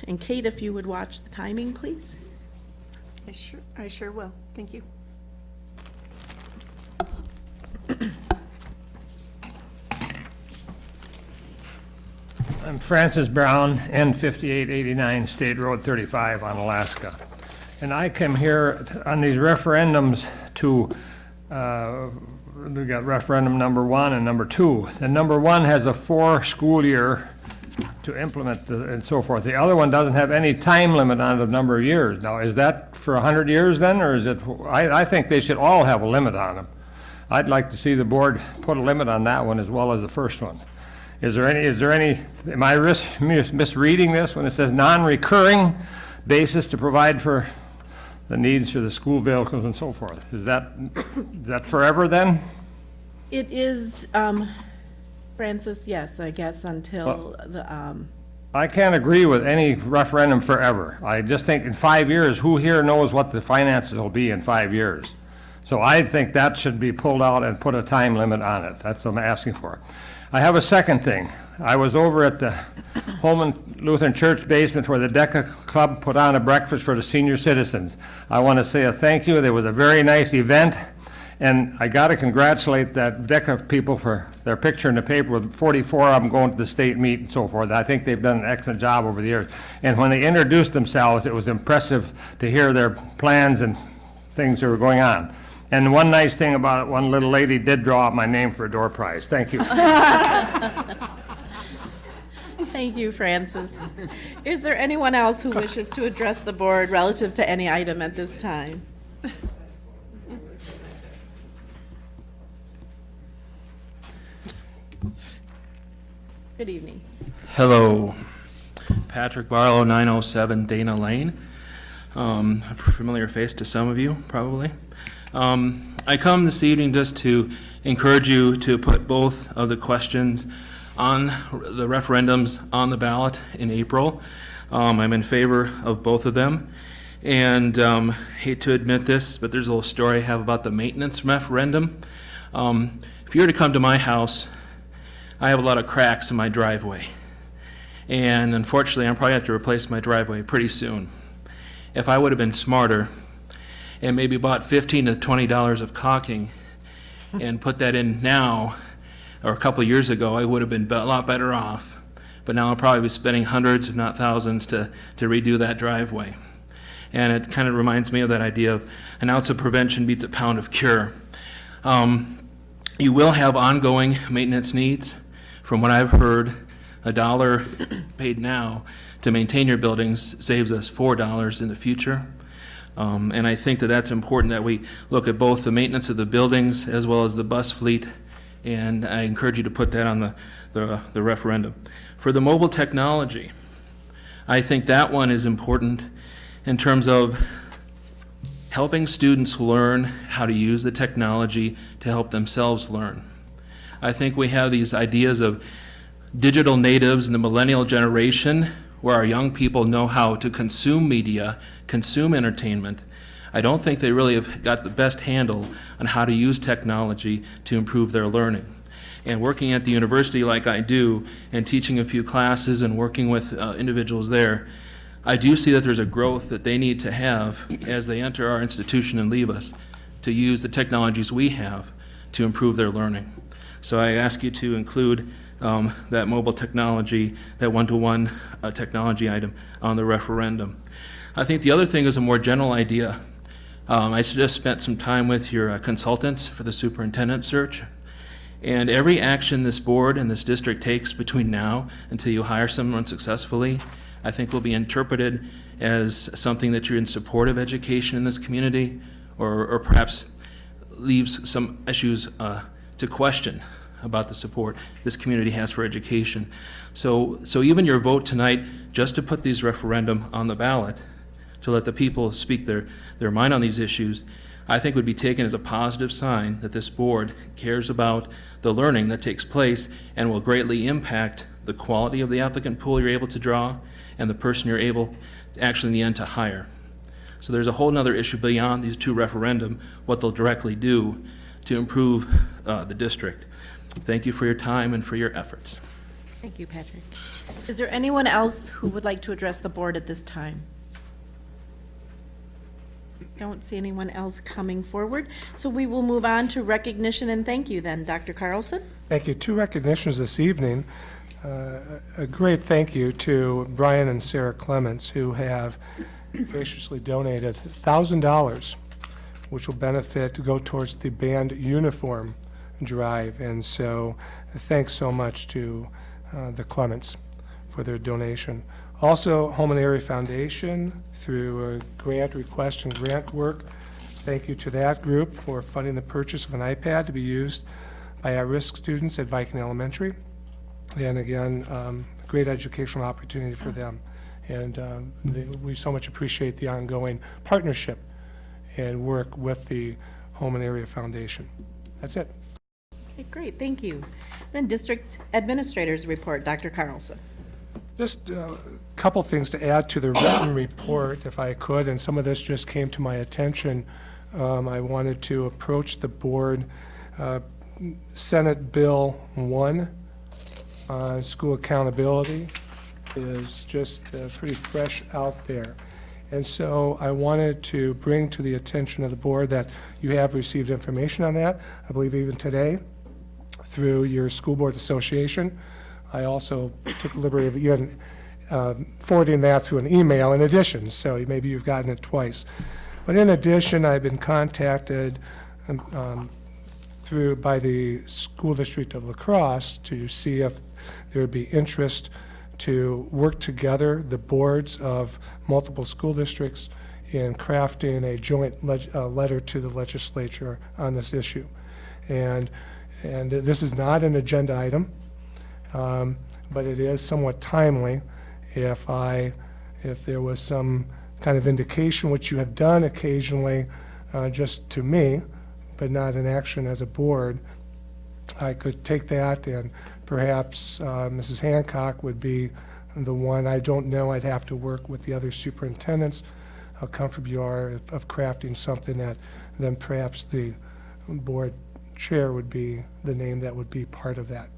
that. And Kate, if you would watch the timing, please. I sure, I sure will. Thank you. I'm Francis Brown, N fifty-eight eighty-nine State Road thirty-five Onalaska. And I come here on these referendums to, uh, we got referendum number one and number two. The number one has a four-school year to implement the, and so forth. The other one doesn't have any time limit on the number of years. Now, is that for a hundred years then, or is it, I, I think they should all have a limit on them. I'd like to see the board put a limit on that one as well as the first one. Is there any, is there any, am I misreading this when it says non-recurring basis to provide for the needs for the school vehicles and so forth? Is that, is that forever then? It is, um, Francis, yes, I guess until the, um, I can't agree with any referendum forever. I just think in five years, who here knows what the finances will be in five years? So I think that should be pulled out and put a time limit on it. That's what I'm asking for. I have a second thing. I was over at the Holmen Lutheran Church basement where the DECA Club put on a breakfast for the senior citizens. I want to say a thank you. There was a very nice event. And I got to congratulate that DECA people for their picture in the paper with 44 of them going to the state meet and so forth. I think they've done an excellent job over the years. And when they introduced themselves, it was impressive to hear their plans and things that were going on. And one nice thing about it, one little lady did draw up my name for a door prize. Thank you. thank you, Francis. Is there anyone else who wishes to address the board relative to any item at this time? Good evening. Hello, Patrick Barlow, 907 Dana Lane. Um, a familiar face to some of you, probably. Um, I come this evening just to encourage you to put both of the questions on the referendums on the ballot in April. Um, I'm in favor of both of them. And um, hate to admit this, but there's a little story I have about the maintenance referendum. Um, if you were to come to my house, I have a lot of cracks in my driveway. And unfortunately, I'm probably have to replace my driveway pretty soon. If I would have been smarter and maybe bought 15 to 20 dollars of caulking and put that in now, or a couple years ago, I would have been a lot better off. But now I'll probably be spending hundreds, if not thousands, to, to redo that driveway. And it kind of reminds me of that idea of an ounce of prevention beats a pound of cure. Um, you will have ongoing maintenance needs. From what I've heard, a dollar paid now to maintain your buildings saves us four dollars in the future. Um, and I think that that's important that we look at both the maintenance of the buildings as well as the bus fleet. And I encourage you to put that on the, the, the referendum. For the mobile technology, I think that one is important in terms of helping students learn how to use the technology to help themselves learn. I think we have these ideas of digital natives and the millennial generation where our young people know how to consume media, consume entertainment. I don't think they really have got the best handle on how to use technology to improve their learning. And working at the university like I do, and teaching a few classes and working with uh, individuals there, I do see that there's a growth that they need to have as they enter our institution and leave us to use the technologies we have to improve their learning. So I ask you to include um, that mobile technology, that one-to-one uh, technology item on the referendum. I think the other thing is a more general idea. Um, I just spent some time with your uh, consultants for the superintendent search. And every action this board and this district takes between now until you hire someone successfully, I think will be interpreted as something that you're in support of education in this community, or, or perhaps leaves some issues uh, to question about the support this community has for education. So, so even your vote tonight, just to put these referendum on the ballot, to let the people speak their, their mind on these issues, I think would be taken as a positive sign that this board cares about the learning that takes place and will greatly impact the quality of the applicant pool you're able to draw and the person you're able actually in the end to hire. So there's a whole other issue beyond these two referendum, what they'll directly do to improve uh, the district. Thank you for your time and for your efforts. Thank you, Patrick. Is there anyone else who would like to address the board at this time? Don't see anyone else coming forward, so we will move on to recognition and thank you then. Dr. Carlson? Thank you. Two recognitions this evening. Uh, A great thank you to Brian and Sarah Clements, who have graciously donated $1,000, which will benefit, to go towards the band uniform drive. And so, thanks so much to uh, the Clements for their donation. Also, Holmen Area Foundation, through a grant request and grant work, thank you to that group for funding the purchase of an iPad to be used by at-risk students at Viking Elementary. And again, um, great educational opportunity for them. And um, they- we so much appreciate the ongoing partnership and work with the Holmen Area Foundation. That's it. Okay, great, thank you. Then District Administrators Report, Dr. Carlson. Just a couple things to add to the written report, if I could, and some of this just came to my attention. Um, I wanted to approach the board. Uh, Senate Bill 1 on school accountability is just uh, pretty fresh out there. And so I wanted to bring to the attention of the board that you have received information on that, I believe even today, through your school board association. I also took the liberty of even um, forwarding that through an email in addition, so maybe you've gotten it twice. But in addition, I've been contacted um, um, through, by the School District of La Crosse to see if there would be interest to work together, the boards of multiple school districts, in crafting a joint uh, letter to the legislature on this issue. And, and this is not an agenda item, um, but it is somewhat timely if I, if there was some kind of indication, which you have done occasionally, uh, just to me, but not in action as a board, I could take that and perhaps uh, Mrs. Hancock would be the one. I don't know, I'd have to work with the other superintendents, how comfortable you are of- of crafting something that then perhaps the board chair would be the name that would be part of that.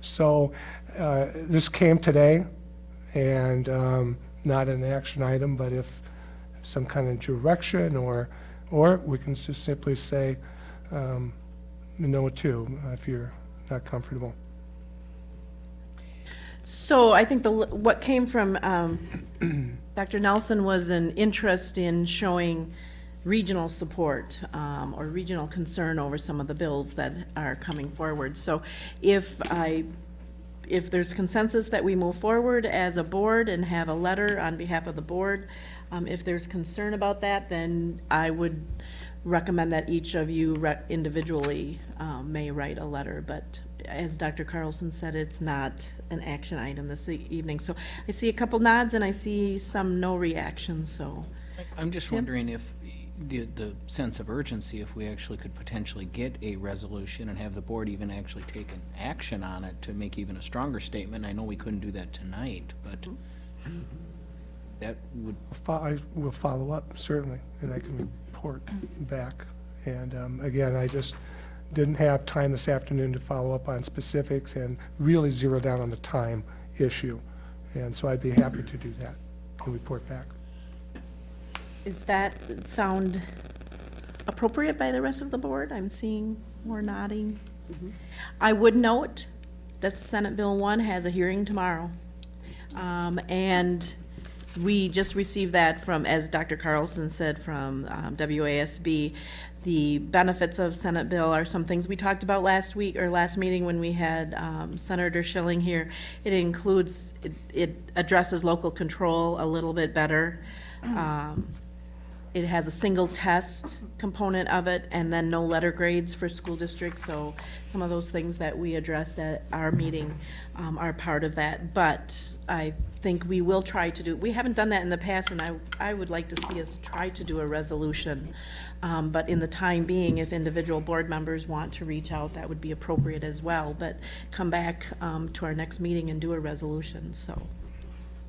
So uh, this came today, and um, not an action item, but if some kind of direction, or, or we can just simply say um, no too, if you're not comfortable. So I think the, what came from um, Dr. Nelson was an interest in showing regional support um, or regional concern over some of the bills that are coming forward. So if I, if there's consensus that we move forward as a board and have a letter on behalf of the board, um, if there's concern about that, then I would recommend that each of you individually um, may write a letter, but as Dr. Carlson said, it's not an action item this e- evening. So I see a couple nods and I see some no reaction, so. I'm just wondering if the, the sense of urgency, if we actually could potentially get a resolution and have the board even actually take an action on it to make even a stronger statement. I know we couldn't do that tonight, but that would, I will follow up, certainly, and I can report back. And um, again, I just didn't have time this afternoon to follow up on specifics and really zero down on the time issue. And so I'd be happy to do that and report back. Does that sound appropriate by the rest of the board? I'm seeing more nodding. I would note that Senate Bill 1 has a hearing tomorrow. Um, And we just received that from, as Dr. Carlson said, from um, WASB. The benefits of Senate Bill are some things we talked about last week, or last meeting when we had um, Senator Shilling here. It includes, it- it addresses local control a little bit better. Um, it has a single test component of it, and then no letter grades for school districts, so some of those things that we addressed at our meeting um, are part of that. But I think we will try to do, we haven't done that in the past, and I, I would like to see us try to do a resolution. Um, But in the time being, if individual board members want to reach out, that would be appropriate as well. But come back um, to our next meeting and do a resolution, so.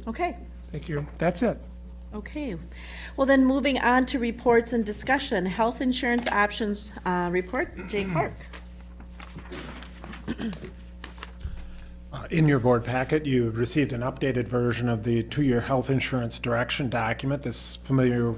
Okay. Thank you. That's it. Okay, well then, moving on to reports and discussion, health insurance options, uh, report, Jay Clark. Uh, In your board packet, you received an updated version of the two-year health insurance direction document, this familiar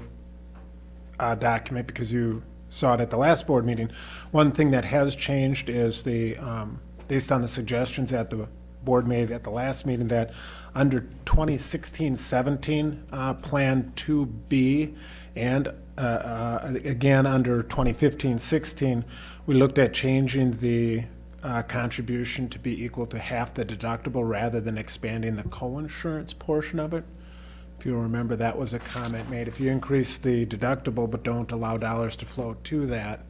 uh, document, because you saw it at the last board meeting. One thing that has changed is the, um, based on the suggestions at the board made at the last meeting, that under 2016-17, uh, Plan 2B, and uh, uh, again, under 2015-16, we looked at changing the uh, contribution to be equal to half the deductible rather than expanding the co-insurance portion of it. If you remember, that was a comment made. If you increase the deductible but don't allow dollars to flow to that,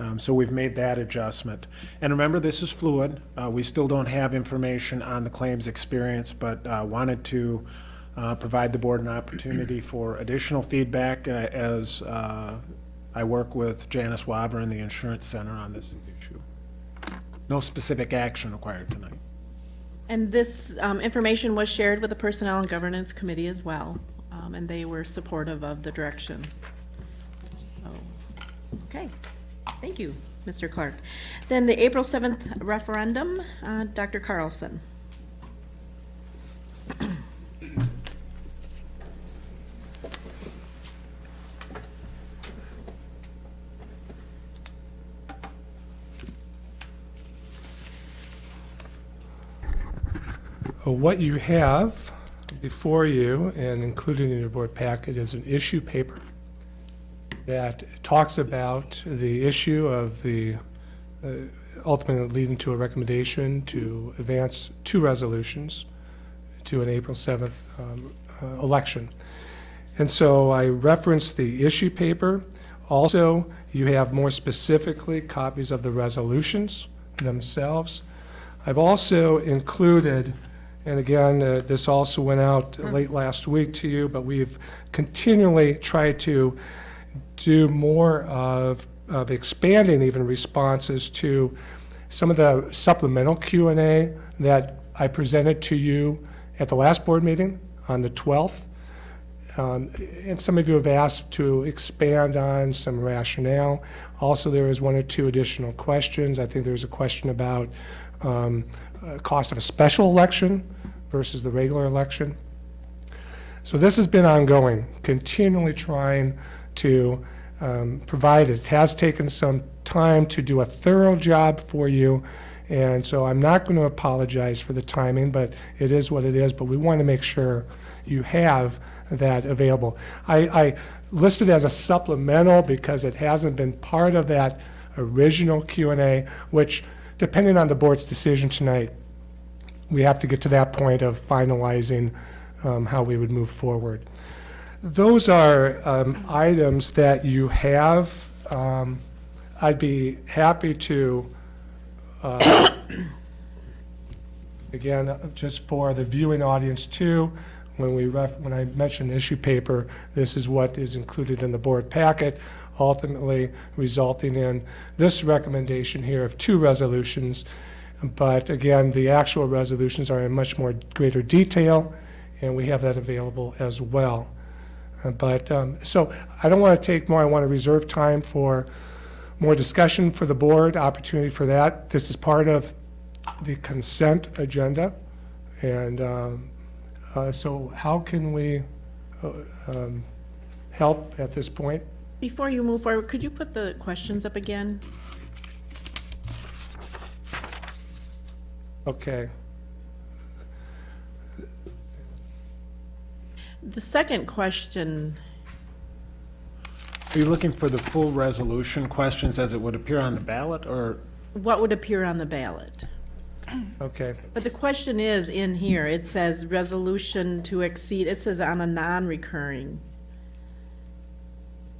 um, so we've made that adjustment. And remember, this is fluid. Uh, We still don't have information on the claims experience, but uh, wanted to uh, provide the board an opportunity for additional feedback uh, as uh, I work with Janice Waver and the Insurance Center on this issue. No specific action required tonight. And this um, information was shared with the Personnel and Governance Committee as well, um, and they were supportive of the direction. So, okay, thank you, Mr. Clark. Then the April 7th referendum, uh, Dr. Carlson. Uh, What you have before you and included in your board packet is an issue paper that talks about the issue of the, uh, ultimately leading to a recommendation to advance two resolutions to an April 7th um, uh, election. And so I referenced the issue paper. Also, you have more specifically copies of the resolutions themselves. I've also included, and again, uh, this also went out late last week to you, but we've continually tried to do more of, of expanding even responses to some of the supplemental Q and A that I presented to you at the last board meeting on the 12th. Um, And some of you have asked to expand on some rationale. Also, there is one or two additional questions. I think there's a question about um, uh, cost of a special election versus the regular election. So this has been ongoing, continually trying to um, provide, it has taken some time to do a thorough job for you, and so I'm not going to apologize for the timing, but it is what it is, but we want to make sure you have that available. I, I listed as a supplemental because it hasn't been part of that original Q and A, which, depending on the board's decision tonight, we have to get to that point of finalizing um, how we would move forward. Those are um, items that you have. Um, I'd be happy to, uh, again, just for the viewing audience too, when we when I mention issue paper, this is what is included in the board packet, ultimately resulting in this recommendation here of two resolutions. But again, the actual resolutions are in much more greater detail, and we have that available as well. But, um, so I don't want to take more, I want to reserve time for more discussion for the board, opportunity for that. This is part of the consent agenda. And um, uh, so how can we uh, um, help at this point? Before you move forward, could you put the questions up again? Okay, The second question, Are you looking for the full resolution questions as it would appear on the ballot, or what would appear on the ballot? okay. But the question is in here, it says resolution to exceed, it says on a non-recurring.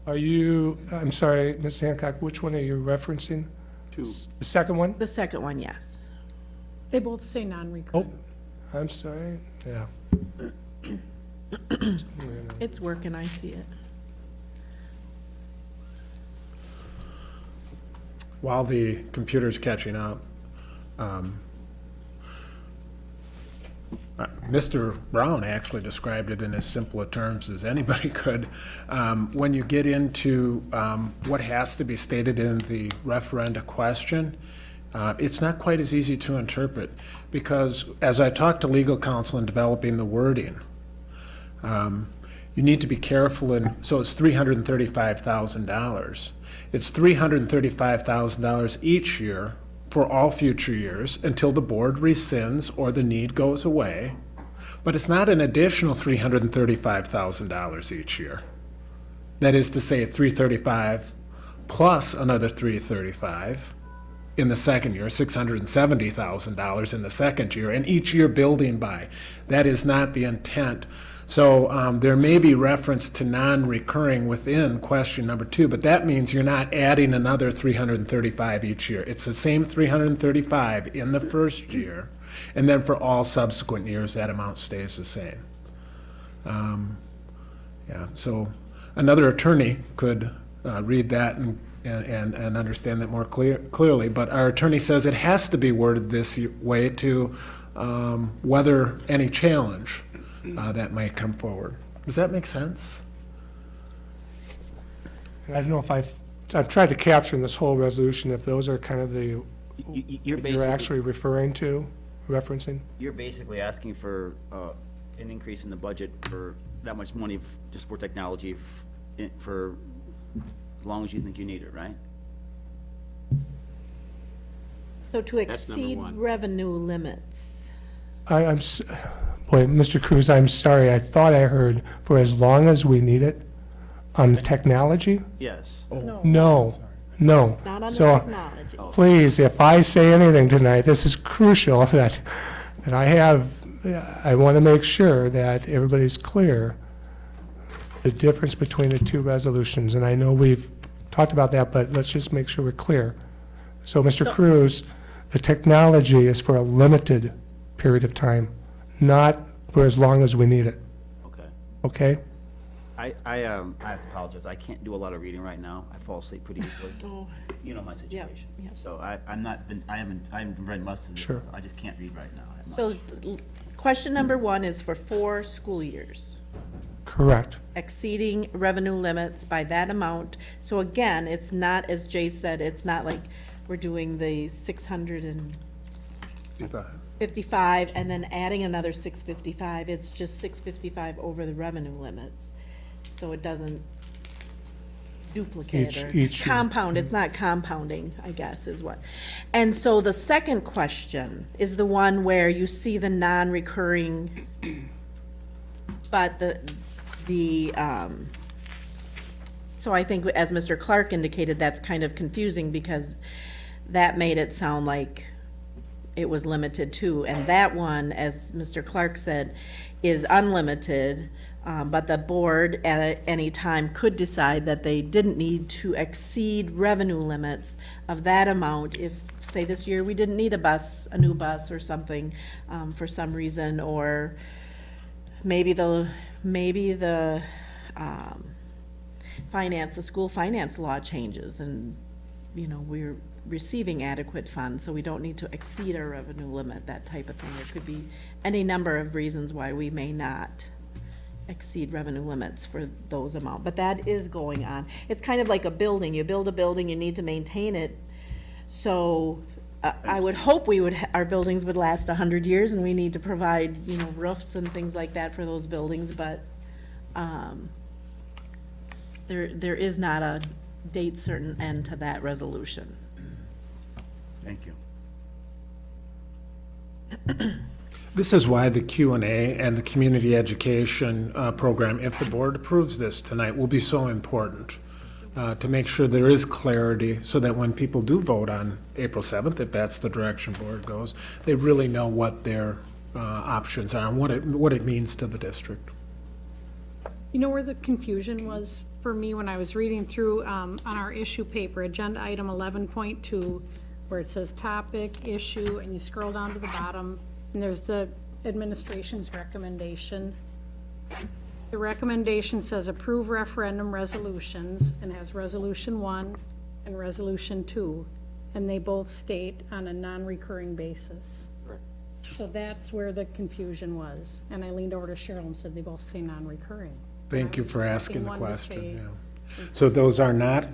Are you, I'm sorry, Ms. Hancock, which one are you referencing? two? The second one? The second one, yes. They both say non-recurring. Oh, I'm sorry, yeah. It's working, I see it. While the computer's catching up, um, uh, Mr. Brown actually described it in as simpler terms as anybody could. Um, When you get into um, what has to be stated in the referenda question, uh, it's not quite as easy to interpret, because as I talked to legal counsel in developing the wording, um, you need to be careful and so it's three hundred and thirty-five thousand dollars. It's three hundred and thirty-five thousand dollars each year for all future years until the board rescinds or the need goes away. But it's not an additional three hundred and thirty-five thousand dollars each year. That is to say, three thirty-five plus another three thirty-five in the second year, six hundred and seventy thousand dollars in the second year, and each year building by. That is not the intent. So um, there may be reference to non-recurring within question number two, but that means you're not adding another three hundred and thirty-five each year. It's the same three hundred and thirty-five in the first year, and then for all subsequent years, that amount stays the same. Um, Yeah, so another attorney could uh, read that and, and, and understand that more clear, clearly, but our attorney says it has to be worded this way to um, weather any challenge uh, that might come forward. Does that make sense? I don't know if I've, I've tried to capture in this whole resolution if those are kind of the, You- you- You're you're basically, actually referring to, referencing? you're basically asking for uh, an increase in the budget for that much money f- just for technology f- in- for as long as you think you need it, right? So to That's number exceed one. revenue limits. I, I'm, s- boy, Mr. Cruz, I'm sorry, I thought I heard for as long as we need it on the technology? Yes. No, no. Not on the So, technology. Oh. please, if I say anything tonight, this is crucial that, that I have, I want to make sure that everybody's clear the difference between the two resolutions, and I know we've talked about that, but let's just make sure we're clear. So, Mr. Cruz, the technology is for a limited period of time, not for as long as we need it, Okay. okay? I, I, um, I have to apologize. I can't do a lot of reading right now. I fall asleep pretty easily. Oh, You know my situation. yeah. So I, I'm not, been I haven't, I haven't read much of this. Sure. I just can't read right now. I have much. So, l- question number one is for four school years, Correct. exceeding revenue limits by that amount. So again, it's not, as Jay said, it's not like we're doing the six hundred and fifty-five and then adding another six fifty-five. It's just six fifty-five over the revenue limits. So it doesn't duplicate Each- or each year. compound, it's not compounding, I guess, is what. And so the second question is the one where you see the non-recurring, but the, the, um, so I think as Mr. Clark indicated, that's kind of confusing because that made it sound like it was limited to, and that one, as Mr. Clark said, is unlimited, um, but the board at any time could decide that they didn't need to exceed revenue limits of that amount if, say, this year, we didn't need a bus, a new bus or something, um, for some reason, or maybe the, maybe the, um, finance, the school finance law changes, and, you know, we're receiving adequate funds, so we don't need to exceed our revenue limit, that type of thing. There could be any number of reasons why we may not exceed revenue limits for those amount, but that is going on. It's kind of like a building, you build a building, you need to maintain it, so I, I would hope we would, our buildings would last a hundred years, and we need to provide, you know, roofs and things like that for those buildings, but, um, there, there is not a date certain end to that resolution. Thank you. This is why the Q and A and the community education uh, program, if the board approves this tonight, will be so important uh, to make sure there is clarity so that when people do vote on April 7th, if that's the direction board goes, they really know what their uh, options are and what it, what it means to the district. You know where the confusion was for me when I was reading through, um, on our issue paper, agenda item eleven point two, where it says topic, issue, and you scroll down to the bottom, and there's the administration's recommendation. The recommendation says approve referendum resolutions, and has resolution one and resolution two, and they both state on a non-recurring basis. So that's where the confusion was, and I leaned over to Cheryl and said they both say non-recurring. Thank you for asking the question. say- yeah. So those are not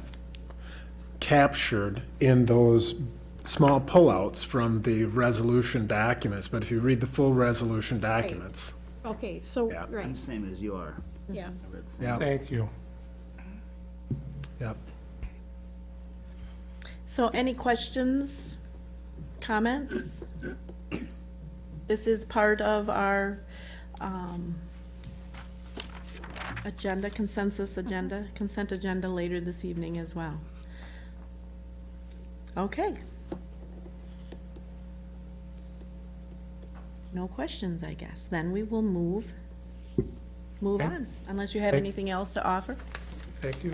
captured in those small pullouts from the resolution documents, but if you read the full resolution documents, Okay, so, Yeah. I'm right, the same as you are. yeah. I read the same. yeah, Thank you. yep. So any questions, comments? This is part of our um, agenda, consensus agenda, consent agenda later this evening as well. Okay. No questions, I guess. Then we will move, move Okay. on, unless you have Thank- anything else to offer. Thank you.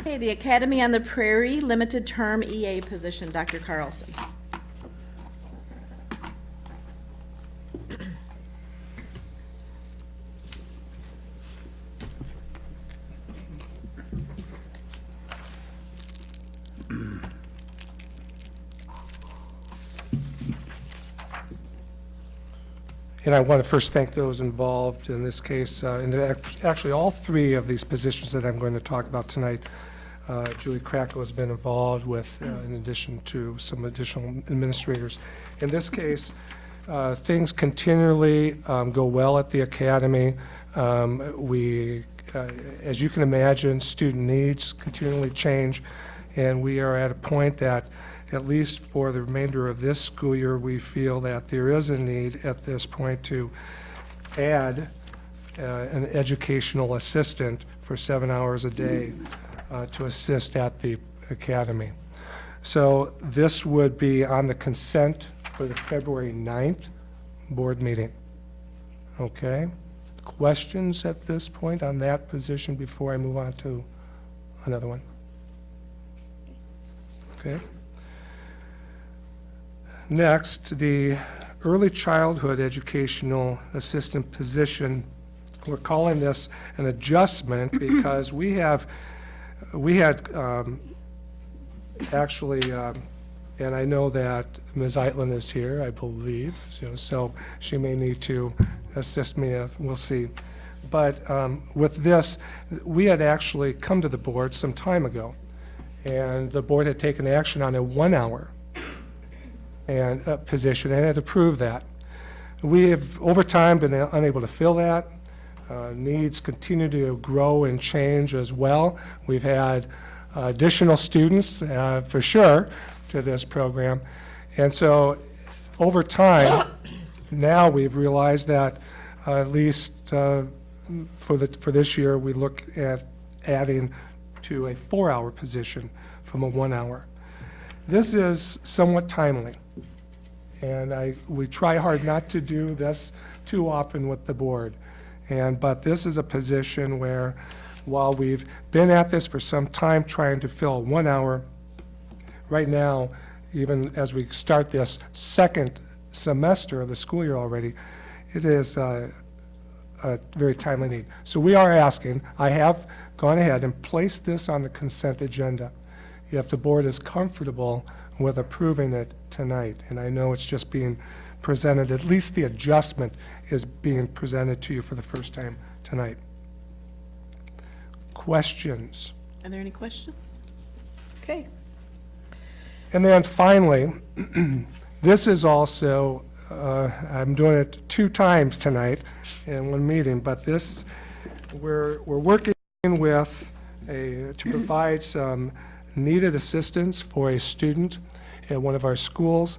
Okay, the Academy on the Prairie, limited term EA position, Dr. Carlson. And I want to first thank those involved in this case, uh, and actually, all three of these positions that I'm going to talk about tonight. uh, Julie Krakow has been involved with, uh, in addition to some additional administrators. In this case, uh, things continually um, go well at the academy. Um, We, uh, as you can imagine, student needs continually change, and we are at a point that, at least for the remainder of this school year, we feel that there is a need at this point to add uh, an educational assistant for seven hours a day uh, to assist at the academy. So this would be on the consent for the February 9th board meeting. Okay? Questions at this point on that position before I move on to another one? Okay? Next, the early childhood educational assistant position. We're calling this an adjustment because we have, we had um, actually, um, and I know that Ms. Eitland is here, I believe, so- so she may need to assist me, if- we'll see. But um, with this, we had actually come to the board some time ago, and the board had taken action on a one-hour and, uh, position, and had approved that. We have, over time, been unable to fill that. Uh, Needs continue to grow and change as well. We've had additional students, uh, for sure, to this program. And so, over time, now we've realized that uh, at least uh, for the, for this year, we look at adding to a four-hour position from a one-hour. This is somewhat timely. And I, we try hard not to do this too often with the board. And, but this is a position where, while we've been at this for some time trying to fill one hour, right now, even as we start this second semester of the school year already, it is uh, a very timely need. So we are asking, I have gone ahead and placed this on the consent agenda, if the board is comfortable with approving it tonight. And I know it's just being presented, at least the adjustment is being presented to you for the first time tonight. Questions? Are there any questions? Okay. And then finally, this is also, uh, I'm doing it two times tonight in one meeting, but this, we're, we're working with a, to provide some needed assistance for a student at one of our schools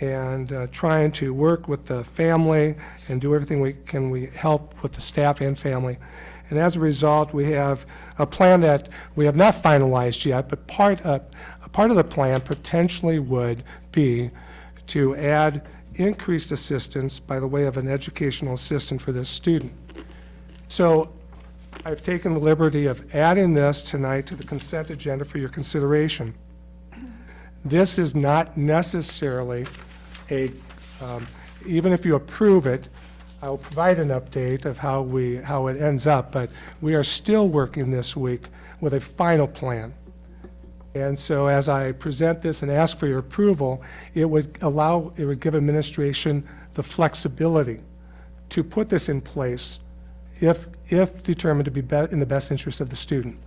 and uh, trying to work with the family and do everything we can, we help with the staff and family. And as a result, we have a plan that we have not finalized yet, but part of, a part of the plan potentially would be to add increased assistance by the way of an educational assistant for this student. So I've taken the liberty of adding this tonight to the consent agenda for your consideration. This is not necessarily a, um, even if you approve it, I will provide an update of how we, how it ends up, but we are still working this week with a final plan. And so as I present this and ask for your approval, it would allow, it would give administration the flexibility to put this in place if, if determined to be be- in the best interest of the student.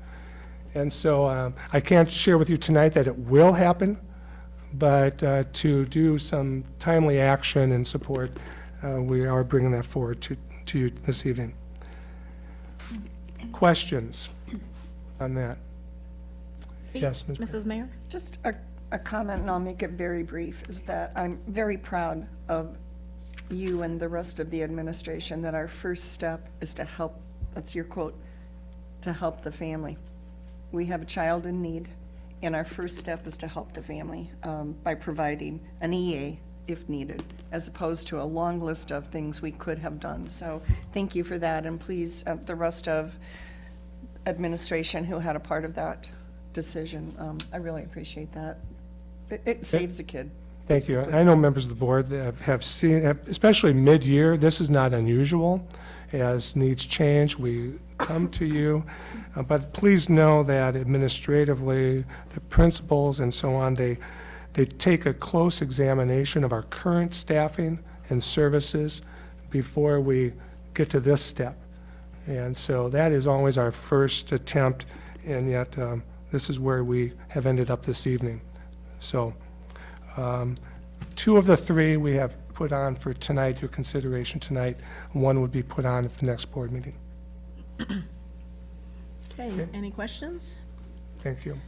And so um, I can't share with you tonight that it will happen, but uh, to do some timely action and support, uh, we are bringing that forward to, to you this evening. Questions on that? Yes, Ms. Mrs. Mayor? Just a, a comment, and I'll make it very brief, is that I'm very proud of you and the rest of the administration, that our first step is to help, that's your quote, to help the family. We have a child in need, and our first step is to help the family um, by providing an EA if needed, as opposed to a long list of things we could have done. So thank you for that, and please, uh, the rest of administration who had a part of that decision, um, I really appreciate that. It, it saves a kid. Thank you. I know members of the board have- have seen, especially mid-year, this is not unusual. As needs change, we come to you. Uh, But please know that administratively, the principals and so on, they, they take a close examination of our current staffing and services before we get to this step. And so that is always our first attempt, and yet um, this is where we have ended up this evening. So um, two of the three we have put on for tonight, your consideration tonight. One would be put on at the next board meeting. Okay, any questions? Thank you.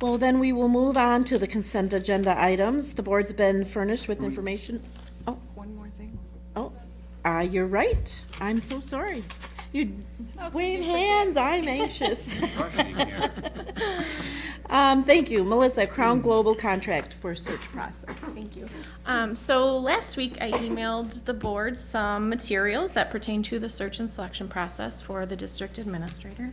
Well, then we will move on to the consent agenda items. The board's been furnished with information. Oh, One more thing. oh, uh, you're right. I'm so sorry. You wave hands, I'm anxious. Um, thank you. Melissa, Crown Global contract for search process. Thank you. Um, so last week I emailed the board some materials that pertain to the search and selection process for the district administrator.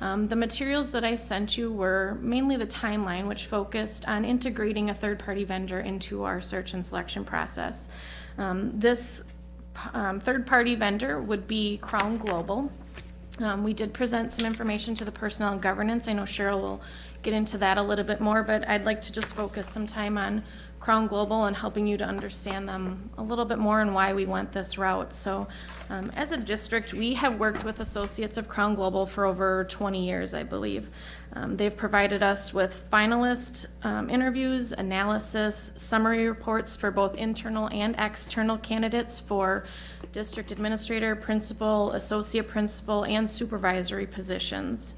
Um, the materials that I sent you were mainly the timeline, which focused on integrating a third-party vendor into our search and selection process. Um, this um, third-party vendor would be Crown Global. Um, we did present some information to the personnel and governance. I know Cheryl will get into that a little bit more, but I'd like to just focus some time on Crown Global and helping you to understand them a little bit more and why we went this route. So, um, as a district, we have worked with associates of Crown Global for over 20 years, I believe. Um, they've provided us with finalist um, interviews, analysis, summary reports for both internal and external candidates for district administrator, principal, associate principal, and supervisory positions.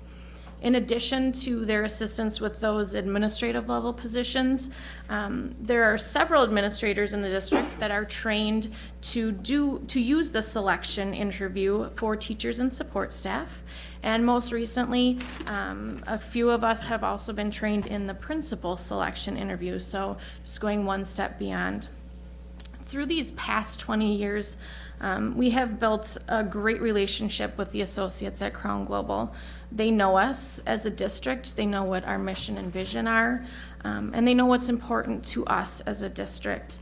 In addition to their assistance with those administrative level positions, um, there are several administrators in the district that are trained to do, to use the selection interview for teachers and support staff. And most recently, um, a few of us have also been trained in the principal selection interview, so just going one step beyond through these past 20 years, um, we have built a great relationship with the associates at Crown Global. They know us as a district, they know what our mission and vision are, um, and they know what's important to us as a district.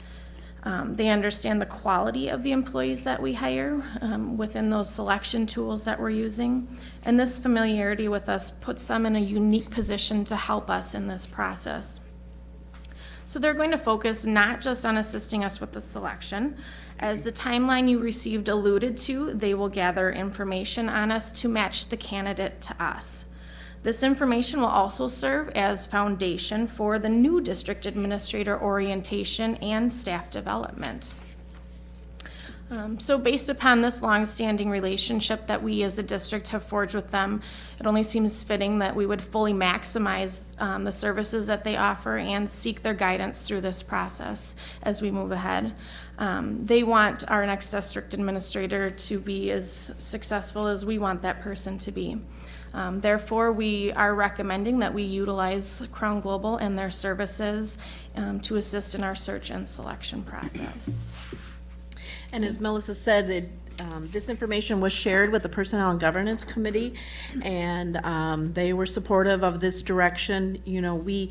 Um, they understand the quality of the employees that we hire um, within those selection tools that we're using. And this familiarity with us puts them in a unique position to help us in this process. So they're going to focus not just on assisting us with the selection. As the timeline you received alluded to, they will gather information on us to match the candidate to us. This information will also serve as foundation for the new district administrator orientation and staff development. Um, So based upon this long-standing relationship that we as a district have forged with them, it only seems fitting that we would fully maximize um, the services that they offer and seek their guidance through this process as we move ahead. Um, They want our next district administrator to be as successful as we want that person to be. Um, Therefore, we are recommending that we utilize Crown Global and their services um, to assist in our search and selection process. And as Melissa said, it, um, this information was shared with the Personnel and Governance Committee, and, um, they were supportive of this direction. You know, we,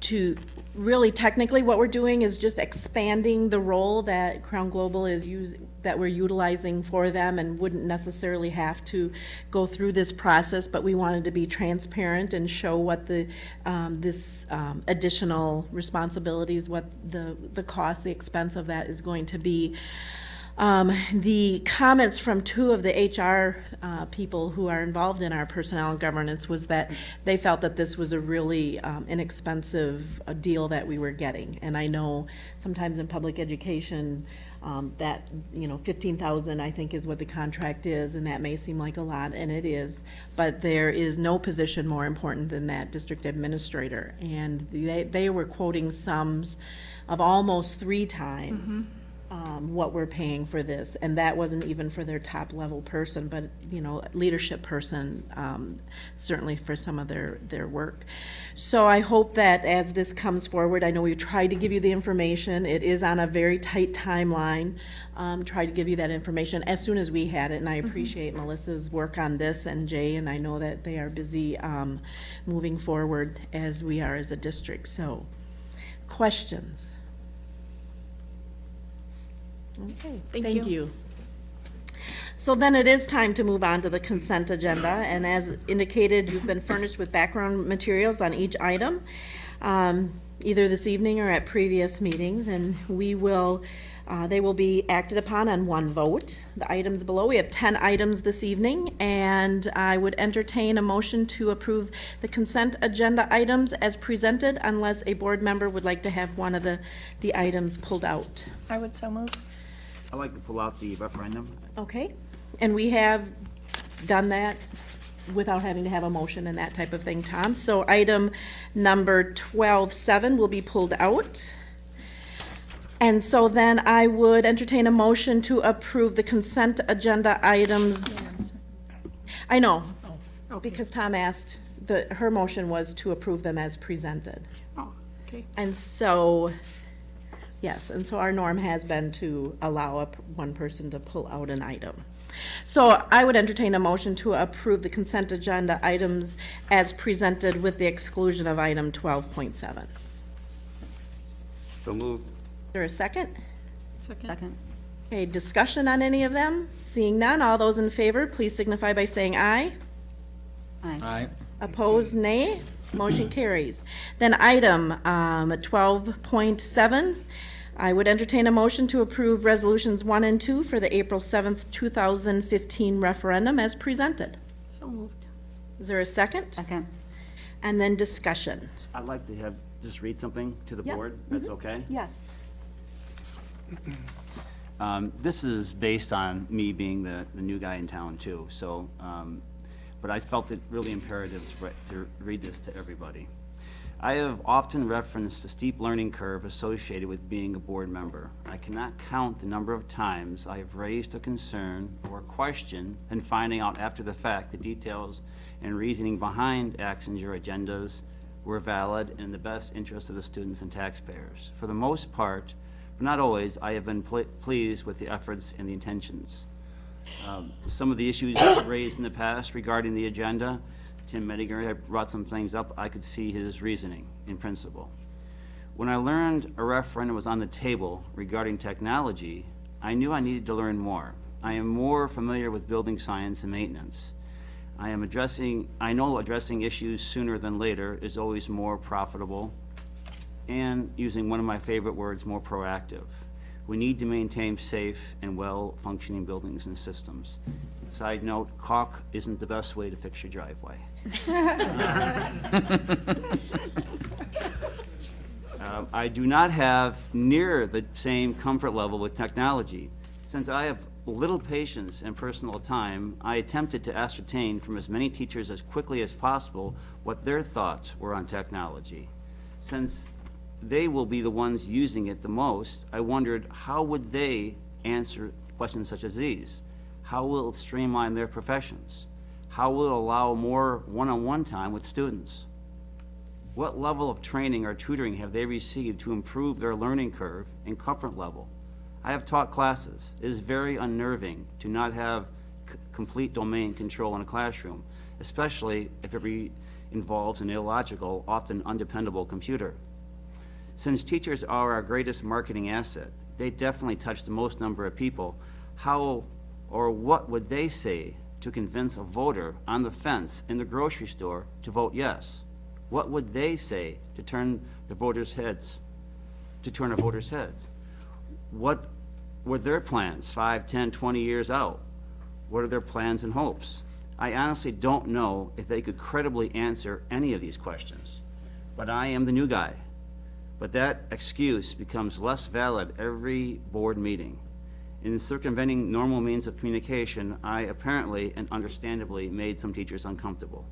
to, really technically, what we're doing is just expanding the role that Crown Global is use, that we're utilizing for them and wouldn't necessarily have to go through this process, but we wanted to be transparent and show what the, um, this, um, additional responsibilities, what the, the cost, the expense of that is going to be. Um, the comments from two of the HR uh, people who are involved in our personnel and governance was that they felt that this was a really um, inexpensive uh, deal that we were getting. And I know sometimes in public education, um, that, you know, fifteen thousand, I think, is what the contract is, and that may seem like a lot, and it is. But there is no position more important than that district administrator. And they, they were quoting sums of almost three times um, what we're paying for this, and that wasn't even for their top-level person, but, you know, leadership person, um, certainly for some of their, their work. So I hope that as this comes forward, I know we tried to give you the information, it is on a very tight timeline, um, tried to give you that information as soon as we had it, and I appreciate Melissa's work on this and Jay, and I know that they are busy, um, moving forward as we are as a district, so. Questions? Okay, Thank thank you. you. So then it is time to move on to the consent agenda, and as indicated, you've been furnished with background materials on each item, um, either this evening or at previous meetings, and we will, uh, they will be acted upon on one vote. The items below, we have ten items this evening, and I would entertain a motion to approve the consent agenda items as presented, unless a board member would like to have one of the, the items pulled out. I would so move. I'd like to pull out the referendum. Okay, and we have done that without having to have a motion and that type of thing, Tom. So item number twelve-seven will be pulled out. And so then I would entertain a motion to approve the consent agenda items. I know, because Tom asked, the, her motion was to approve them as presented. Oh, okay. And so, yes, and so our norm has been to allow up one person to pull out an item. So I would entertain a motion to approve the consent agenda items as presented with the exclusion of item twelve point seven. So moved. Is there a second? Second. Okay, discussion on any of them? Seeing none, all those in favor, please signify by saying aye. aye. Aye. Opposed, nay. Motion carries. Then item um, 12.7, I would entertain a motion to approve resolutions 1 and 2 for the April 7th, 2015 referendum as presented. So moved. Is there a second? Second. And then discussion. I'd like to have, just read something to the Yep. board, that's okay? Yes. Um, This is based on me being the, the new guy in town too, so, um, but I felt it really imperative to, re- to read this to everybody. I have often referenced the steep learning curve associated with being a board member. I cannot count the number of times I have raised a concern or question and finding out after the fact the details and reasoning behind actions or agendas were valid and in the best interest of the students and taxpayers. For the most part, but not always, I have been ple- pleased with the efforts and the intentions. Um, Some of the issues raised in the past regarding the agenda, Tim Mediger had brought some things up, I could see his reasoning in principle. When I learned a referendum was on the table regarding technology, I knew I needed to learn more. I am more familiar with building science and maintenance. I am addressing, I know addressing issues sooner than later is always more profitable and, using one of my favorite words, more proactive. We need to maintain safe and well-functioning buildings and systems. Side note, caulk isn't the best way to fix your driveway. Uh, I do not have near the same comfort level with technology. Since I have little patience and personal time, I attempted to ascertain from as many teachers as quickly as possible what their thoughts were on technology. Since they will be the ones using it the most, I wondered how would they answer questions such as these? How will it streamline their professions? How will it allow more one-on-one time with students? What level of training or tutoring have they received to improve their learning curve and comfort level? I have taught classes. It is very unnerving to not have complete domain control in a classroom, especially if it involves an illogical, often undependable computer. Since teachers are our greatest marketing asset, they definitely touch the most number of people. How or what would they say to convince a voter on the fence in the grocery store to vote yes? What would they say to turn the voters' heads, to turn a voters' heads? What were their plans, five, 10, 20 years out? What are their plans and hopes? I honestly don't know if they could credibly answer any of these questions. But I am the new guy. But that excuse becomes less valid every board meeting. In circumventing normal means of communication, I apparently and understandably made some teachers uncomfortable.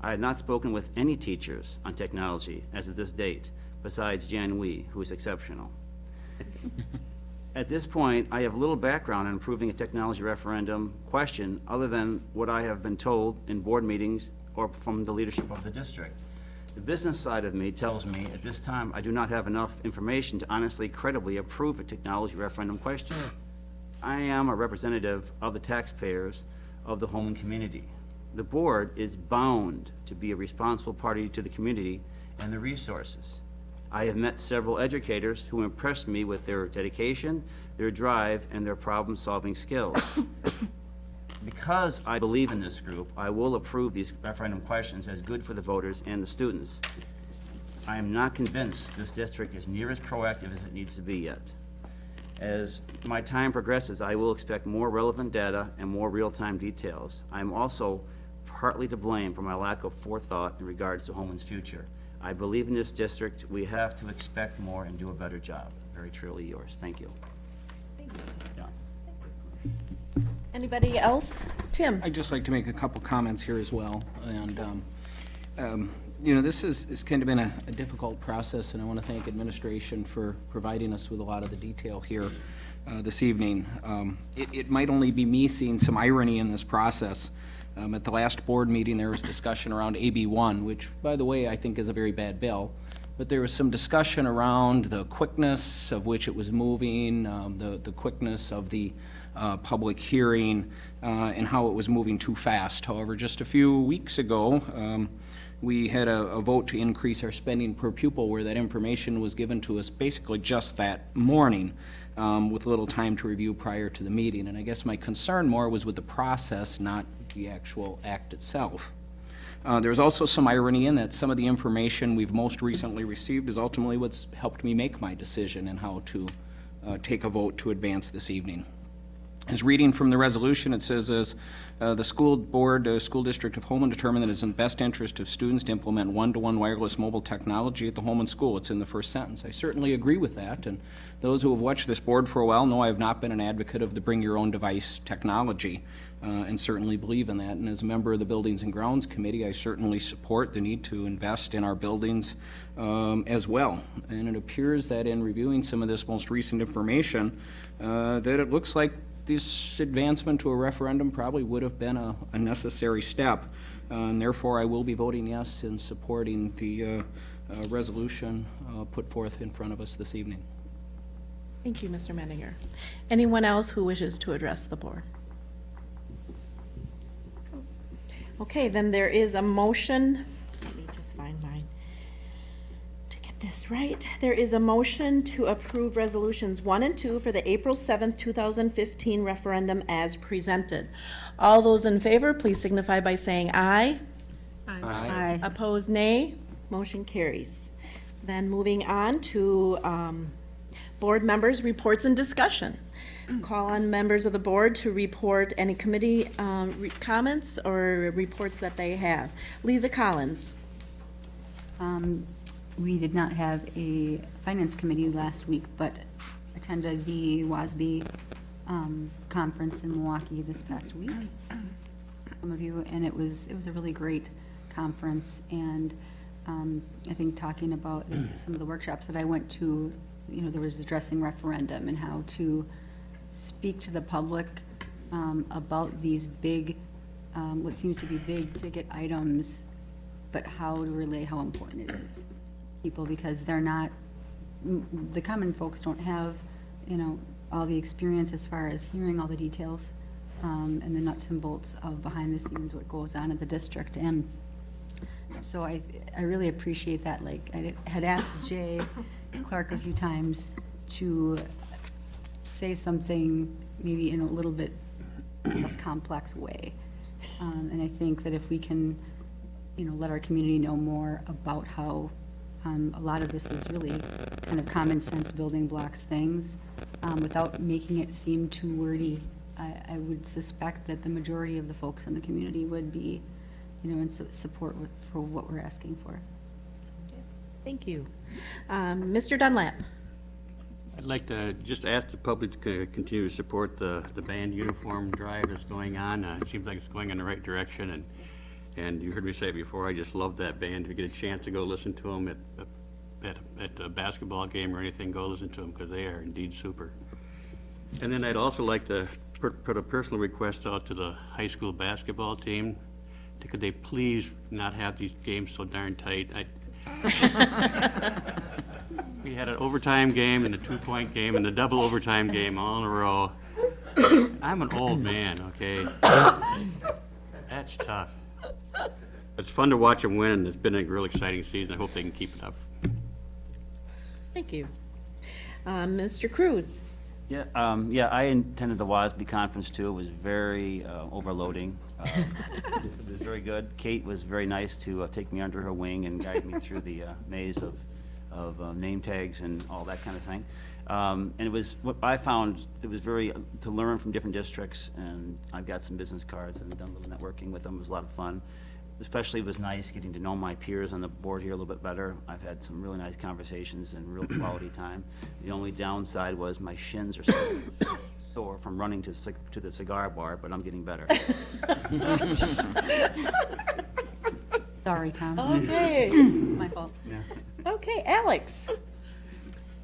I have not spoken with any teachers on technology as of this date, besides Jan Wee, who is exceptional. At this point, I have little background in improving a technology referendum question, other than what I have been told in board meetings or from the leadership of the district. The business side of me tells me at this time I do not have enough information to honestly credibly approve a technology referendum question. I am a representative of the taxpayers of the Holmen community. The board is bound to be a responsible party to the community and the resources. I have met several educators who impressed me with their dedication, their drive, and their problem-solving skills. Because I believe in this group, I will approve these referendum questions as good for the voters and the students. I am not convinced this district is near as proactive as it needs to be yet. As my time progresses, I will expect more relevant data and more real-time details. I am also partly to blame for my lack of forethought in regards to Holmen's future. I believe in this district, we have to expect more and do a better job. Very truly yours. Thank you. Thank Yeah. Anybody else? Tim? I'd just like to make a couple comments here as well. And, um, um, you know, this is, kind of been a a difficult process, and I want to thank administration for providing us with a lot of the detail here uh, this evening. Um, It, it might only be me seeing some irony in this process. Um, At the last board meeting, there was discussion around AB one, which, by the way, I think is a very bad bill. But there was some discussion around the quickness of which it was moving, um, the, the quickness of the uh, public hearing, uh, and how it was moving too fast. However, just a few weeks ago, um, we had a, a vote to increase our spending per pupil where that information was given to us basically just that morning um, with little time to review prior to the meeting. And I guess my concern more was with the process, not the actual act itself. Uh, There's also some irony in that some of the information we've most recently received is ultimately what's helped me make my decision and how to uh, take a vote to advance this evening. As reading from the resolution, it says, as uh, the school board, uh, school district of Holmen determined that it's in the best interest of students to implement one-to-one wireless mobile technology at the Holmen school. It's in the first sentence. I certainly agree with that, and those who have watched this board for a while know I have not been an advocate of the bring-your-own-device technology, uh, and certainly believe in that. And as a member of the Buildings and Grounds Committee, I certainly support the need to invest in our buildings um, as well. And it appears that in reviewing some of this most recent information, uh, that it looks like this advancement to a referendum probably would have been a, a necessary step. Uh, And therefore, I will be voting yes in supporting the uh, uh, resolution uh, put forth in front of us this evening. Thank you, Mr. Mendinger. Anyone else who wishes to address the board? Okay, then there is a motion, let me just find get this right. There is a motion to approve resolutions one and two for the April seventh, two thousand fifteen referendum as presented. All those in favor, please signify by saying aye. Aye. Opposed, nay. Motion carries. Then moving on to um, board members' reports and discussion. Call on members of the board to report any committee um, re- comments or reports that they have. Lisa Collins. Um, We did not have a finance committee last week, but attended the WASB um, conference in Milwaukee this past week. Some of you, and it was, it was a really great conference, and um, I think talking about some of the workshops that I went to, you know, there was addressing referendum and how to speak to the public um, about these big, um, what seems to be big ticket items but how to relay how important it is. People, because they're not, the common folks don't have, you know, all the experience as far as hearing all the details um, and the nuts and bolts of behind the scenes, what goes on in the district. And so I, I really appreciate that. Like, I had asked Jay Clark a few times to say something maybe in a little bit less complex way. Um, And I think that if we can, you know, let our community know more about how um, a lot of this is really kind of common sense building blocks things, um, without making it seem too wordy, I, I would suspect that the majority of the folks in the community would be, you know, in su- support with- for what we're asking for. Thank you. Um, Mr. Dunlap? I'd like to just ask the public to continue to support the, the band uniform drive that's going on. Uh, It seems like it's going in the right direction, and, and you heard me say it before, I just love that band. If you get a chance to go listen to them at, at, at a basketball game or anything, go listen to them, because they are indeed super. And then I'd also like to put, put a personal request out to the high school basketball team. Could they please not have these games so darn tight? I, we had an overtime game and a two-point game and a double overtime game all in a row. I'm an old man, okay? That's tough. It's fun to watch them win, and it's been a real exciting season. I hope they can keep it up. Thank you. Um, Mr. Cruz? Yeah, um, yeah, I attended the WASB conference too. It was very uh, overloading. Uh, It was very good. Kate was very nice to uh, take me under her wing and guide me through the uh, maze of, of uh, name tags and all that kind of thing. Um, And it was, what I found, it was very, uh, to learn from different districts, and I've got some business cards and done a little networking with them. It was a lot of fun. Especially it was nice getting to know my peers on the board here a little bit better. I've had some really nice conversations and real quality time. The only downside was my shins are so sore from running to, to the cigar bar, but I'm getting better. Sorry, Tom. Okay. It's my fault. Yeah. Okay, Alex?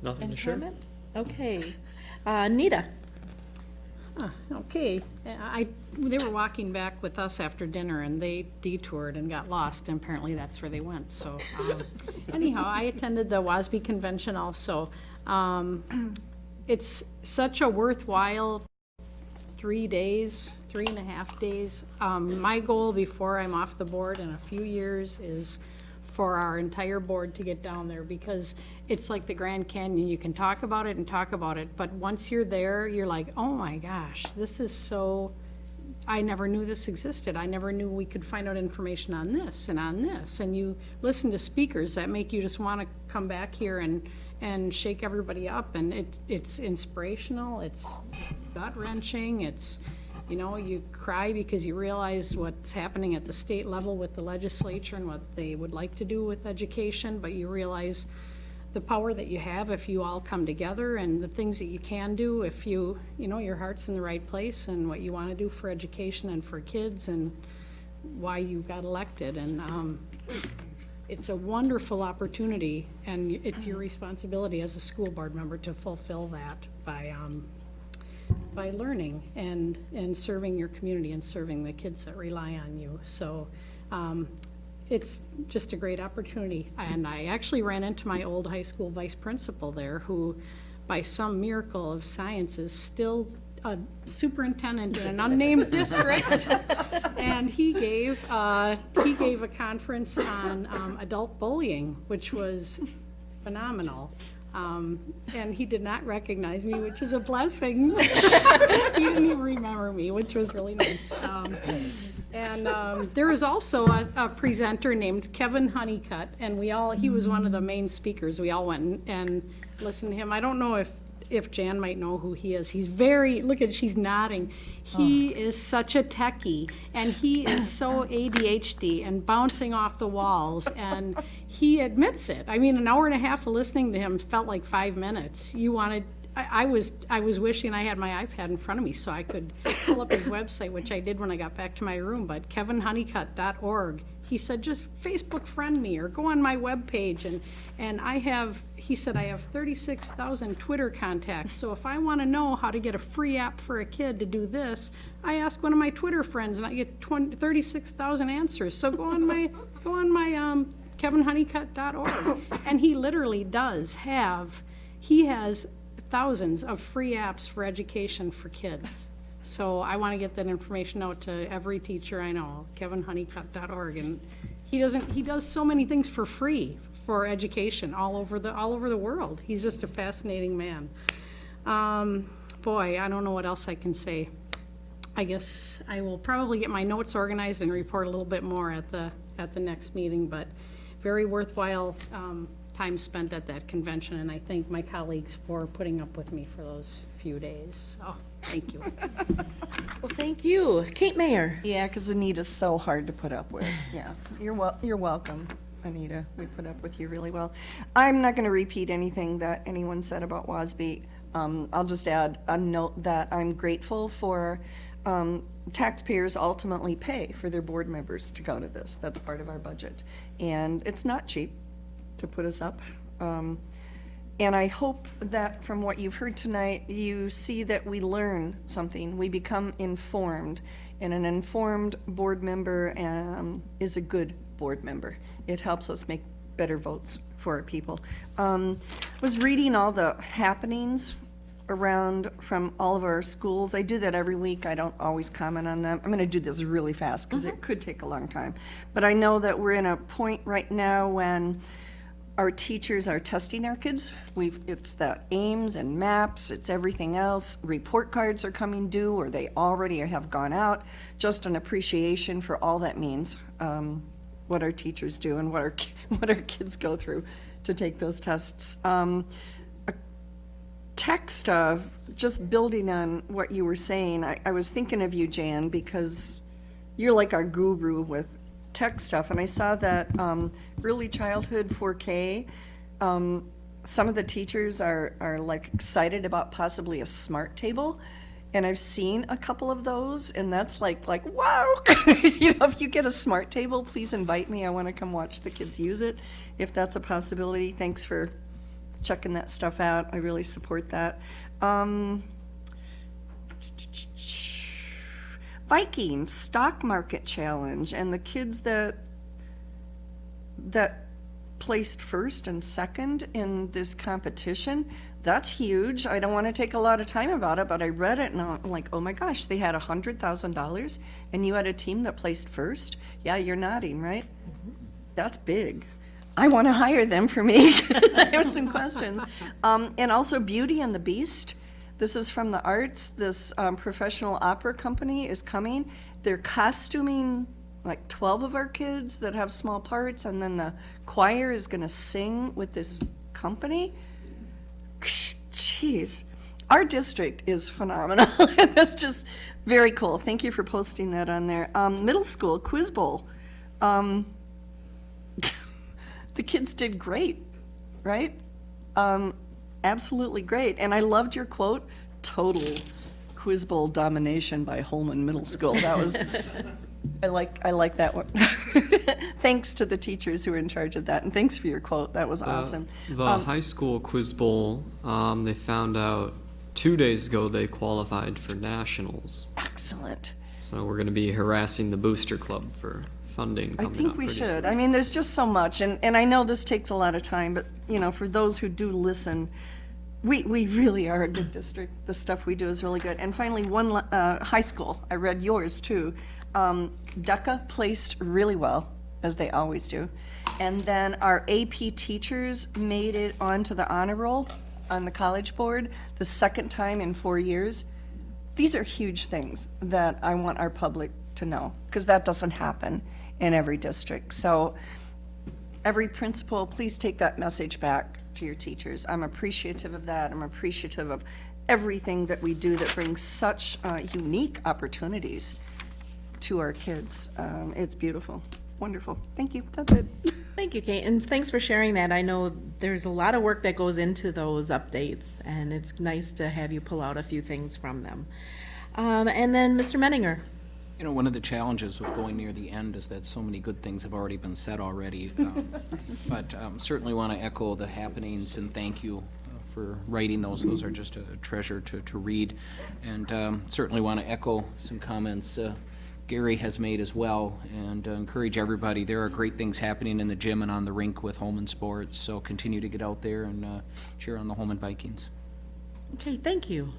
Nothing Any to share? comments? Okay. Uh, Nita? Ah, Okay, I, they were walking back with us after dinner and they detoured and got lost and apparently that's where they went, so. um, Anyhow, I attended the WASB convention also. Um, It's such a worthwhile three days, three and a half days. Um, my goal before I'm off the board in a few years is for our entire board to get down there because it's like the Grand Canyon. You can talk about it and talk about it, but once you're there, you're like, oh my gosh, this is so, I never knew this existed. I never knew we could find out information on this and on this. And you listen to speakers that make you just want to come back here and, and shake everybody up. And it, it's inspirational, it's gut wrenching, it's, you know, you cry because you realize what's happening at the state level with the legislature and what they would like to do with education, but you realize the power that you have if you all come together and the things that you can do if you, you know, your heart's in the right place and what you want to do for education and for kids and why you got elected. And um, it's a wonderful opportunity and it's your responsibility as a school board member to fulfill that by, um, by learning and, and serving your community and serving the kids that rely on you. So um, it's just a great opportunity. And I actually ran into my old high school vice principal there who, by some miracle of science, is still a superintendent in an unnamed district. And he gave, uh, he gave a conference on um, adult bullying, which was phenomenal. Um, And he did not recognize me, which is a blessing. He didn't even remember me, which was really nice. Um, And um, there was also a, a presenter named Kevin Honeycutt, and we all, he was one of the main speakers. We all went and- and listened to him. I don't know if, if Jan might know who he is. He's very, look at, she's nodding. He is such a techie, and he is so ADHD and bouncing off the walls, and he admits it. I mean, an hour and a half of listening to him felt like five minutes. You wanted, I, I was, I was wishing I had my iPad in front of me so I could pull up his website, which I did when I got back to my room, but kevinhoneycutt.org. He said, just Facebook friend me or go on my webpage and, and I have, he said, I have thirty-six thousand Twitter contacts. So if I want to know how to get a free app for a kid to do this, I ask one of my Twitter friends and I get 36,000 answers. So go on my, go on my, um, kevinhoneycutt.org. And he literally does have, he has thousands of free apps for education for kids. So I want to get that information out to every teacher I know, kevinhoneycutt.org. And he doesn't, he does so many things for free for education all over the, all over the world. He's just a fascinating man. Um, boy, I don't know what else I can say. I guess I will probably get my notes organized and report a little bit more at the, at the next meeting, but very worthwhile um, time spent at that convention, and I thank my colleagues for putting up with me for those few days. Oh, thank you. Well, thank you. Kate Mayer? Yeah, because Anita's so hard to put up with. Yeah, you're wel, you're welcome, Anita. We put up with you really well. I'm not going to repeat anything that anyone said about WASB. Um, I'll just add a note that I'm grateful for, um, taxpayers ultimately pay for their board members to go to this. That's part of our budget. And it's not cheap to put us up. Um, and I hope that from what you've heard tonight, you see that we learn something, we become informed. And an informed board member um, is a good board member. It helps us make better votes for our people. Um, Was reading all the happenings around from all of our schools. I do that every week. I don't always comment on them. I'm going to do this really fast because it could take a long time. But I know that we're in a point right now when our teachers are testing our kids. We've, it's the aims and maps, it's everything else. Report cards are coming due, or they already have gone out. Just an appreciation for all that means, um, what our teachers do and what our, what our kids go through to take those tests. Um, text of, just building on what you were saying, I, I was thinking of you, Jan, because you're like our guru with tech stuff, and I saw that um, early childhood 4K. Um, some of the teachers are are like excited about possibly a smart table, and I've seen a couple of those, and that's like like wow. you know, if you get a smart table, please invite me. I want to come watch the kids use it, if that's a possibility. Thanks for checking that stuff out. I really support that. Um, Vikings stock market challenge and the kids that that placed first and second in this competition. That's huge. I don't want to take a lot of time about it, but I read it and I'm like, oh my gosh, they had a hundred thousand dollars and you had a team that placed first? Yeah, you're nodding, right? That's big. I want to hire them for me. I have some questions. Um, and also Beauty and the Beast. This is from the arts. This um, professional opera company is coming. They're costuming like 12 of our kids that have small parts, and then the choir is going to sing with this company. Jeez. Our district is phenomenal. That's just very cool. Thank you for posting that on there. Um, middle school quiz bowl. Um, the kids did great, right? Um, absolutely great. And I loved your quote, total quiz bowl domination by Holmen Middle School. That was, I like, I like that one. thanks to the teachers who were in charge of that, and thanks for your quote. That was awesome. The Um, high school quiz bowl, um, they found out two days ago they qualified for nationals. Excellent. So we're going to be harassing the booster club for funding I coming think up we pretty should. soon. I mean, there's just so much, and, and I know this takes a lot of time, but, you know, for those who do listen, we, we really are a good district. The stuff we do is really good. And finally, one, la- uh, high school, I read yours too. Um, DECA placed really well, as they always do. And then our AP teachers made it onto the honor roll on the college board, the second time in four years. These are huge things that I want our public to know, because that doesn't happen in every district. So every principal, please take that message back to your teachers. I'm appreciative of that. I'm appreciative of everything that we do that brings such uh, unique opportunities to our kids. Um, It's beautiful, wonderful. Thank you, that's it. Thank you, Kate, and thanks for sharing that. I know there's a lot of work that goes into those updates, and it's nice to have you pull out a few things from them. Um, and then Mr. Menninger. You know, one of the challenges with going near the end is that so many good things have already been said already. um, But um, certainly want to echo the happenings and thank you uh, for writing those. Those are just a treasure to, to read. And um, certainly want to echo some comments uh, Gary has made as well and uh, encourage everybody. There are great things happening in the gym and on the rink with Holmen Sports. So continue to get out there and uh, cheer on the Holmen Vikings. Okay, thank you.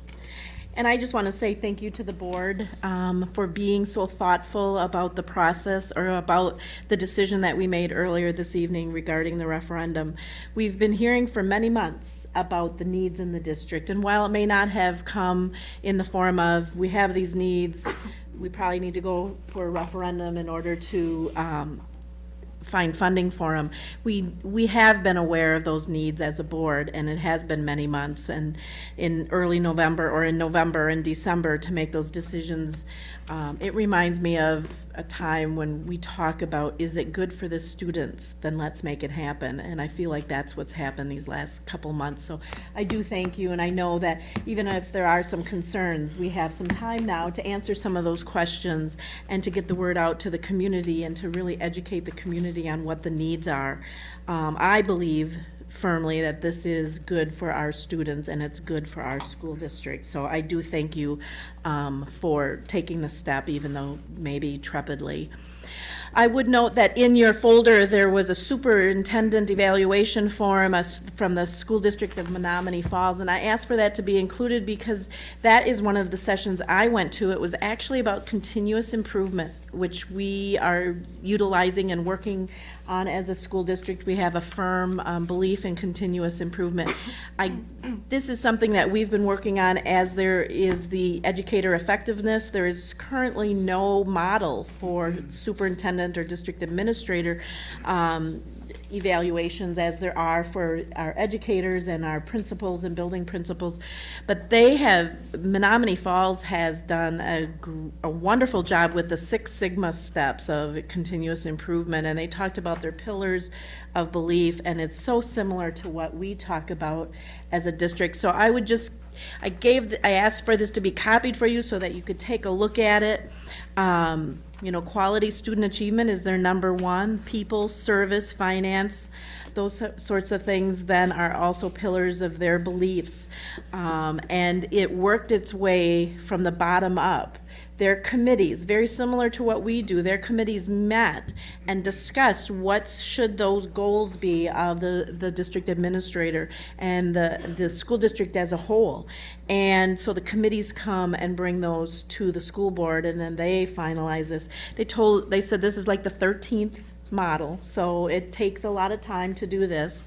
And I just want to say thank you to the board um, for being so thoughtful about the process or about the decision that we made earlier this evening regarding the referendum. We've been hearing for many months about the needs in the district, and while it may not have come in the form of, we have these needs, we probably need to go for a referendum in order to um, find funding for them. We, we have been aware of those needs as a board, and it has been many months, and in early November, or in November and December, to make those decisions. Um, It reminds me of a time when we talk about, is it good for the students? Then let's make it happen, and I feel like that's what's happened these last couple months. So I do thank you, and I know that even if there are some concerns, we have some time now to answer some of those questions and to get the word out to the community and to really educate the community on what the needs are. Um, I believe firmly that this is good for our students and it's good for our school district. So I do thank you um, for taking the step, even though maybe trepidly. I would note that in your folder, there was a superintendent evaluation form from the school district of Menomonee Falls, and I asked for that to be included because that is one of the sessions I went to. It was actually about continuous improvement, which we are utilizing and working on as a school district. We have a firm um, belief in continuous improvement. I, this is something that we've been working on as there is the educator effectiveness. There is currently no model for superintendent or district administrator um, evaluations as there are for our educators and our principals and building principals. But they have, Menomonee Falls has done a, a wonderful job with the Six Sigma steps of continuous improvement, and they talked about their pillars of belief, and it's so similar to what we talk about as a district. So I would just, I gave, I asked for this to be copied for you so that you could take a look at it. Um, you know, quality student achievement is their number one. People, service, finance, those sorts of things then are also pillars of their beliefs. Um, and it worked its way from the bottom up. Their committees, very similar to what we do, their committees met and discussed what should those goals be of the, the district administrator and the, the school district as a whole. And so the committees come and bring those to the school board and then they finalize this. They told, they said this is like the thirteenth model, so it takes a lot of time to do this.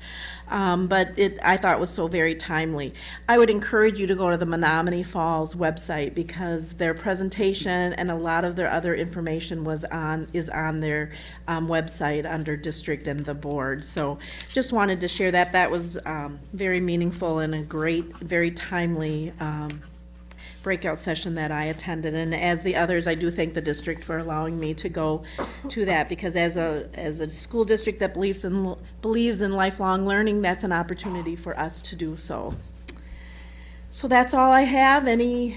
Um, but it, I thought was so very timely. I would encourage you to go to the Menomonee Falls website because their presentation and a lot of their other information was on, is on their, um, website under district and the board. So just wanted to share that. That was, um, very meaningful and a great, very timely, um, breakout session that I attended, and as the others, I do thank the district for allowing me to go to that, because as a, as a school district that believes in, believes in lifelong learning, that's an opportunity for us to do so. So that's all I have. Any,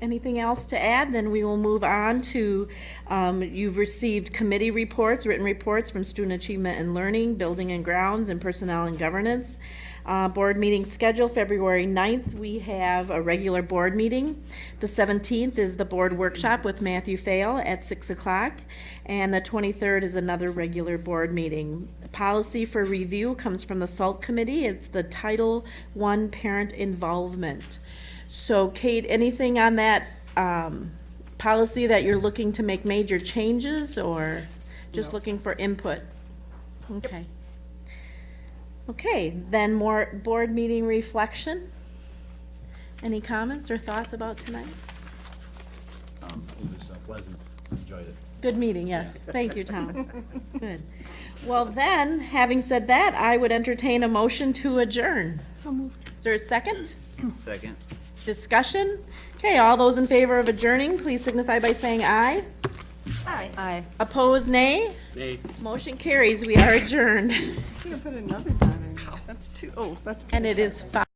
anything else to add? Then we will move on to, um, you've received committee reports, written reports from Student Achievement and Learning, Building and Grounds, and Personnel and Governance. Uh, board meeting schedule, February 9th, we have a regular board meeting. The seventeenth is the board workshop with Matthew Fail at six o'clock. And the twenty-third is another regular board meeting. Policy for review comes from the SALT committee. It's the Title I Parent Involvement. So Kate, anything on that, um, policy that you're looking to make major changes or just looking for input? Okay. Okay, then more board meeting reflection. Any comments or thoughts about tonight? Um, It was uh, pleasant, enjoyed it. Good meeting, yes. Thank you, Tom. Good. Well then, having said that, I would entertain a motion to adjourn. So moved. Is there a second? Second. Discussion? Okay, all those in favor of adjourning, please signify by saying aye. Aye. Aye. Opposed, nay? Nay. Motion carries. We are adjourned. You put another dot in. That's two, oh, that's. And it is five.